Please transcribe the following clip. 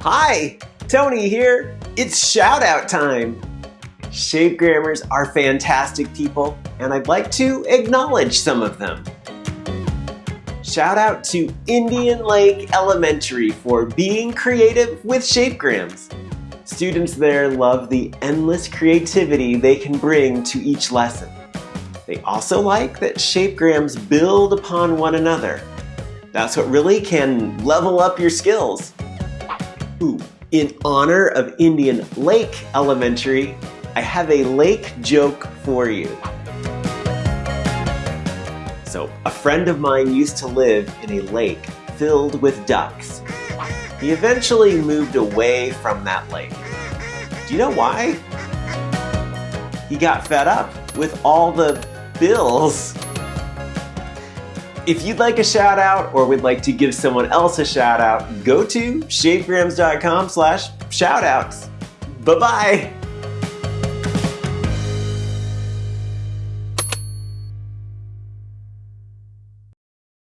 Hi, Tony here. It's shout out time. Shapegrammers are fantastic people, and I'd like to acknowledge some of them. Shout out to Indian Lake Elementary for being creative with shapegrams. Students there love the endless creativity they can bring to each lesson. They also like that shapegrams build upon one another. That's what really can level up your skills. Ooh, in honor of Indian Lake Elementary, I have a lake joke for you. So, a friend of mine used to live in a lake filled with ducks. He eventually moved away from that lake. Do you know why? He got fed up with all the bills. If you'd like a shout out or would like to give someone else a shout out, go to shapegrams.com slash shoutouts. Bye-bye.